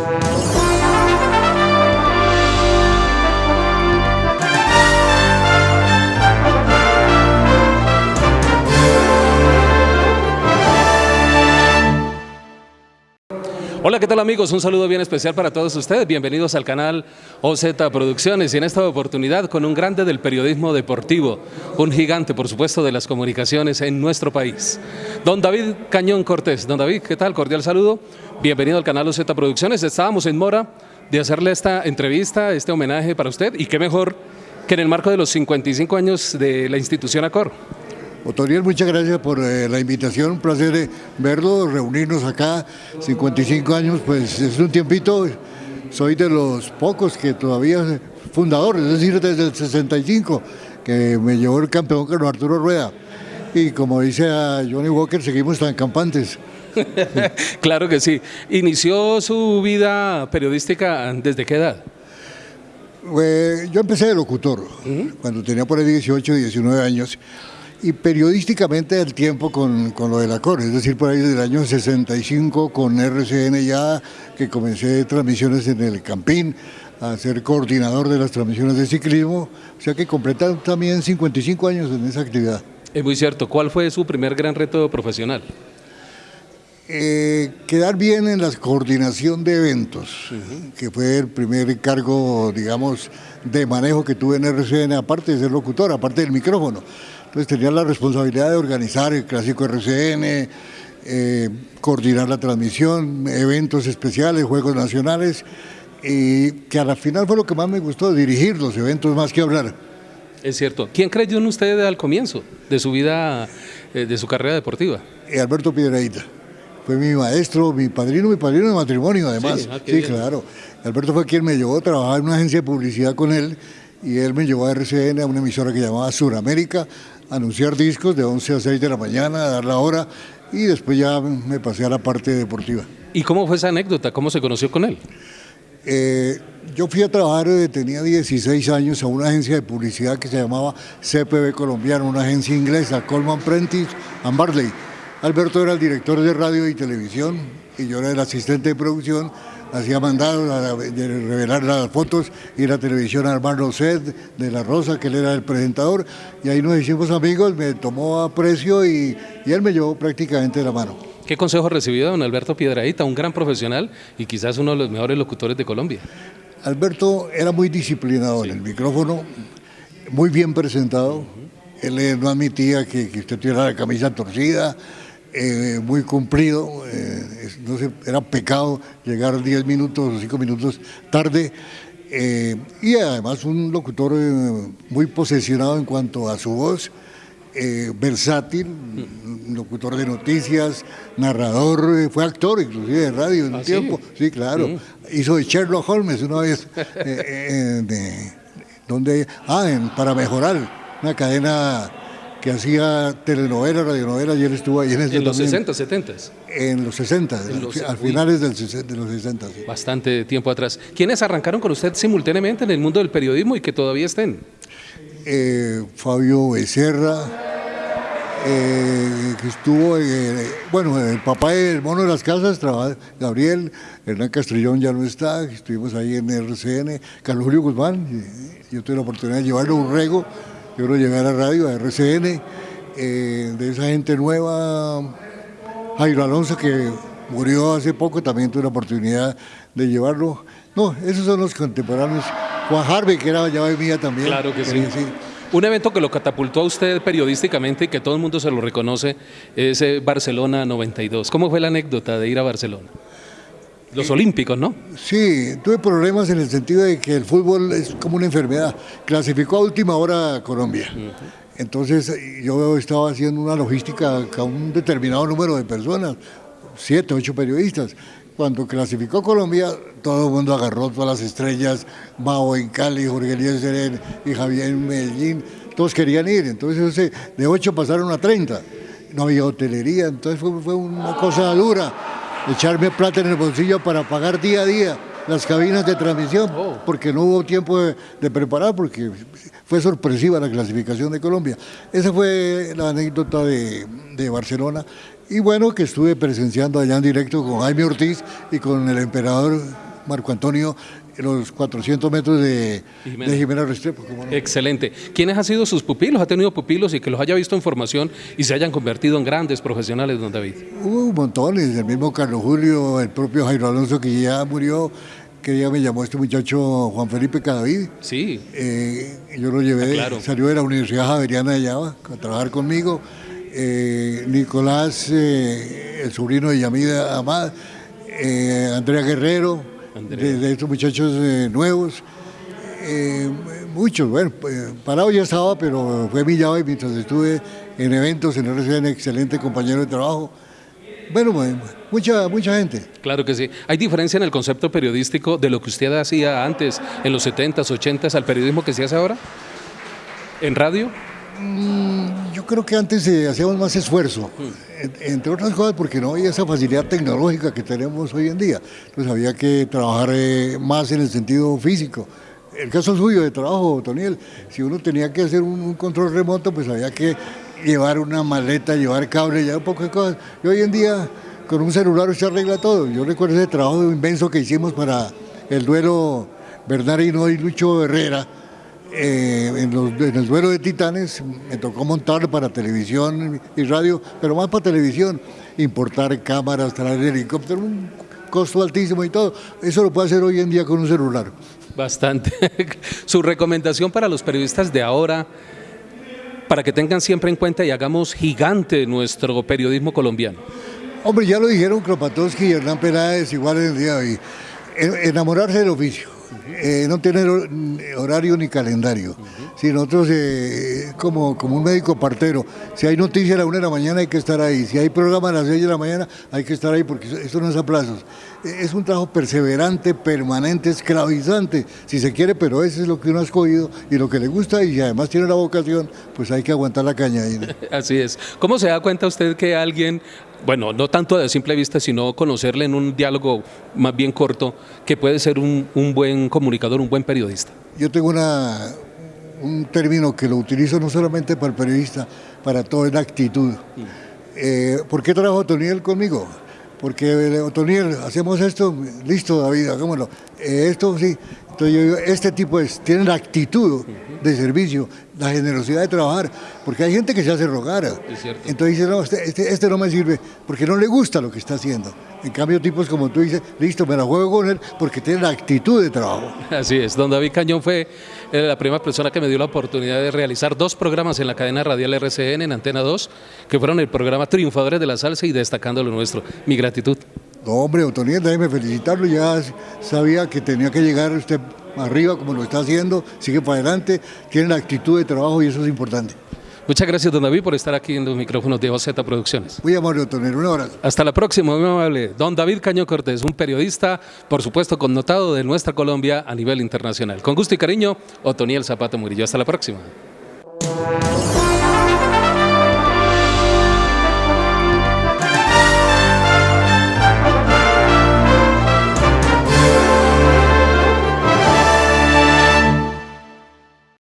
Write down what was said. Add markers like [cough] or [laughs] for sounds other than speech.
Thank you. ¿Qué tal amigos? Un saludo bien especial para todos ustedes. Bienvenidos al canal OZ Producciones y en esta oportunidad con un grande del periodismo deportivo, un gigante, por supuesto, de las comunicaciones en nuestro país. Don David Cañón Cortés. Don David, ¿qué tal? Cordial saludo. Bienvenido al canal OZ Producciones. Estábamos en Mora de hacerle esta entrevista, este homenaje para usted y qué mejor que en el marco de los 55 años de la institución ACOR. Otoriel, muchas gracias por eh, la invitación, un placer eh, verlo, reunirnos acá, 55 años, pues es un tiempito, soy de los pocos que todavía fundador, es decir, desde el 65, que me llevó el campeón Carlos Arturo Rueda. Y como dice a Johnny Walker, seguimos tan campantes. [laughs] claro que sí. ¿Inició su vida periodística desde qué edad? yo empecé de locutor, cuando tenía por ahí 18, 19 años y periodísticamente el tiempo con, con, lo de la COR, es decir, por ahí desde el año 65 con RCN ya, que comencé transmisiones en el Campín, a ser coordinador de las transmisiones de ciclismo, o sea que completan también 55 años en esa actividad. Es muy cierto, ¿cuál fue su primer gran reto profesional? Eh, quedar bien en la coordinación de eventos, que fue el primer cargo, digamos, de manejo que tuve en RCN, aparte de ser locutor, aparte del micrófono. Entonces tenía la responsabilidad de organizar el clásico RCN, eh, coordinar la transmisión, eventos especiales, juegos nacionales, y que a la final fue lo que más me gustó, dirigir los eventos más que hablar. Es cierto. ¿Quién creyó en usted al comienzo de su vida, eh, de su carrera deportiva? Eh, Alberto Piedraíta. Fue mi maestro, mi padrino, mi padrino de matrimonio además. Sí, ah, sí claro. Alberto fue quien me llevó a trabajar en una agencia de publicidad con él y él me llevó a RCN, a una emisora que llamaba Suramérica, anunciar discos de 11 a 6 de la mañana, a dar la hora y después ya me pasé a la parte deportiva. ¿Y cómo fue esa anécdota? ¿Cómo se conoció con él? Eh, yo fui a trabajar, eh, tenía 16 años, a una agencia de publicidad que se llamaba CPB Colombiano, una agencia inglesa, Coleman Prentice and Barley. Alberto era el director de radio y televisión y yo era el asistente de producción hacía mandados de revelar las fotos y la televisión a Armando Sed de La Rosa, que él era el presentador, y ahí nos hicimos amigos, me tomó aprecio y, y él me llevó prácticamente de la mano. ¿Qué consejo recibió don Alberto Piedraíta, un gran profesional y quizás uno de los mejores locutores de Colombia? Alberto era muy disciplinado en el micrófono, muy bien presentado. Él no admitía que, que usted tuviera la camisa torcida, eh, muy cumplido, eh, no era pecado llegar 10 minutos o 5 minutos tarde, eh, y además un locutor muy posesionado en cuanto a su voz, versátil, locutor de noticias, narrador, fue actor inclusive de radio en un ¿Ah, tiempo, sí, claro, mm. hizo de Sherlock Holmes una vez, donde, ah, para mejorar, una cadena que hacía telenovelas, radionovelas, y él estuvo ahí en ese ¿En los 60, 70? En los 60, al finales del, de los 60. Bastante tiempo atrás. ¿Quiénes arrancaron con usted simultáneamente en el mundo del periodismo y que todavía estén? Eh, Fabio Becerra, eh, que estuvo, eh, bueno, el papá del mono de las casas, Gabriel, Hernán Castrillón ya no está, estuvimos ahí en RCN, Carlos Julio Guzmán, yo tuve la oportunidad de llevarle un rego yo lo llevé a la radio, a RCN, eh, de esa gente nueva, Jairo Alonso, que murió hace poco, también tuve la oportunidad de llevarlo. No, esos son los contemporáneos. Juan Harvey, que era ya mía también. Claro que sí. Un evento que lo catapultó a usted periodísticamente y que todo el mundo se lo reconoce es eh, Barcelona 92. ¿Cómo fue la anécdota de ir a Barcelona? Los olímpicos, ¿no? Sí, tuve problemas en el sentido de que el fútbol es como una enfermedad. Clasificó a última hora Colombia. Entonces yo estaba haciendo una logística a un determinado número de personas, siete, ocho periodistas. Cuando clasificó Colombia, todo el mundo agarró todas las estrellas, Mao en Cali, Jorge Elías y Javier en Medellín, todos querían ir. Entonces de ocho pasaron a 30. No había hotelería, entonces fue, fue una cosa dura echarme plata en el bolsillo para pagar día a día las cabinas de transmisión, oh. porque no hubo tiempo de, preparar, porque fue sorpresiva la clasificación de Colombia. Esa fue la anécdota de, de, Barcelona. Y bueno, que estuve presenciando allá en directo con Jaime Ortiz y con el emperador Marco Antonio, los 400 metros de Jimena, de Jimena Restrepo. Excelente. ¿Quiénes han sido sus pupilos? ¿Ha tenido pupilos y que los haya visto en formación y se hayan convertido en grandes profesionales, don David? Hubo montones, el mismo Carlos Julio, el propio Jairo Alonso que ya murió, que ya me llamó este muchacho Juan Felipe Cadavid. Sí. Eh, yo lo llevé, ah, salió de la Universidad Javeriana de Llava a trabajar conmigo. Eh, Nicolás, eh, el sobrino de Yamida Amad, Andrea Guerrero, De, estos muchachos nuevos. muchos, bueno, parado ya estaba, pero fue mi llave mientras estuve en eventos en RCN, excelente compañero de trabajo. Bueno, mucha, mucha gente. Claro que sí. ¿Hay diferencia en el concepto periodístico de lo que usted hacía antes, en los 70s, 80s, al periodismo que se hace ahora? ¿En radio? Mm, yo creo que antes eh, hacíamos más esfuerzo, mm. Entre otras cosas porque no había esa facilidad tecnológica que tenemos hoy en día. Entonces había que trabajar eh, más en el sentido físico. El caso suyo de trabajo, Toniel, si uno tenía que hacer un control remoto, pues había que llevar una maleta, llevar cable, ya un poco de cosas. Y hoy en día con un celular se arregla todo. Yo recuerdo ese trabajo inmenso que hicimos para el duelo Bernardino y Lucho Herrera. Eh, en, el duelo de Titanes me tocó montar para televisión y radio, pero más para televisión, importar cámaras, traer helicóptero, un costo altísimo y todo. Eso lo puede hacer hoy en día con un celular. Bastante. [laughs] Su recomendación para los periodistas de ahora para que tengan siempre en cuenta y hagamos gigante nuestro periodismo colombiano? Hombre, ya lo dijeron Kropatowski y Hernán Peláez igual en el día de hoy. Enamorarse del oficio, eh, no tener horario ni calendario. Si nosotros, eh, como, como un médico partero, si hay noticia a la una de la mañana hay que estar ahí, si hay programa a las seis de la mañana hay que estar ahí, porque esto no es a plazos. E, es un trabajo perseverante, permanente, esclavizante, si se quiere, pero eso es lo que uno ha escogido y lo que le gusta y además tiene la vocación, pues hay que aguantar la caña ahí. [laughs] Así es. ¿Cómo se da cuenta usted que alguien bueno, no tanto de simple vista, sino conocerle en un diálogo más bien corto, que puede ser un, un buen comunicador, un buen periodista. Yo tengo una, un término que lo utilizo no solamente para el periodista, para todo, es la actitud. Eh, ¿Por qué trabajo Otoniel conmigo? Porque eh, Otoniel, hacemos esto, listo David, hagámoslo. Eh, esto sí, entonces yo digo, este tipo es, tiene la actitud de servicio, la generosidad de trabajar, porque hay gente que se hace rogar. Entonces dice, no, este, este, este, no me sirve, porque no le gusta lo que está haciendo. En cambio, tipos como tú dices, listo, me la juego con él, porque tiene la actitud de trabajo. Así es, don David Cañón fue eh, la primera persona que me dio la oportunidad de realizar dos programas en la cadena radial RCN, en Antena 2, que fueron el programa Triunfadores de la Salsa y Destacando lo Nuestro. Mi gratitud. No, hombre, Otoniel, déjeme felicitarlo, ya sabía que tenía que llegar usted arriba como lo está haciendo, sigue para adelante, tiene la actitud de trabajo y eso es importante. Muchas gracias, don David, por estar aquí en los micrófonos de OZ Producciones. Muy amable, Otoniel, un abrazo. Hasta la próxima, muy amable. Don David Caño Cortés, un periodista, por supuesto, connotado de nuestra Colombia a nivel internacional. Con gusto y cariño, Otoniel Zapato Murillo. Hasta la próxima.